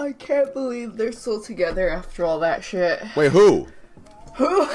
I can't believe they're still together after all that shit. Wait, who? Who?